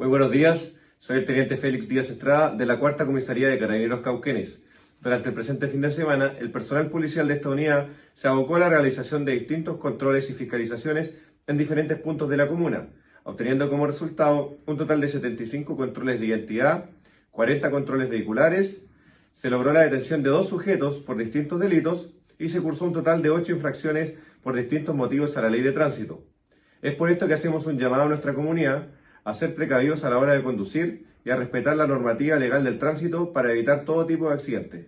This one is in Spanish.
Muy buenos días, soy el teniente Félix Díaz Estrada de la Cuarta Comisaría de Carabineros Cauquenes. Durante el presente fin de semana, el personal policial de esta unidad se abocó a la realización de distintos controles y fiscalizaciones en diferentes puntos de la comuna, obteniendo como resultado un total de 75 controles de identidad, 40 controles vehiculares, se logró la detención de dos sujetos por distintos delitos y se cursó un total de 8 infracciones por distintos motivos a la ley de tránsito. Es por esto que hacemos un llamado a nuestra comunidad a ser precavidos a la hora de conducir y a respetar la normativa legal del tránsito para evitar todo tipo de accidentes.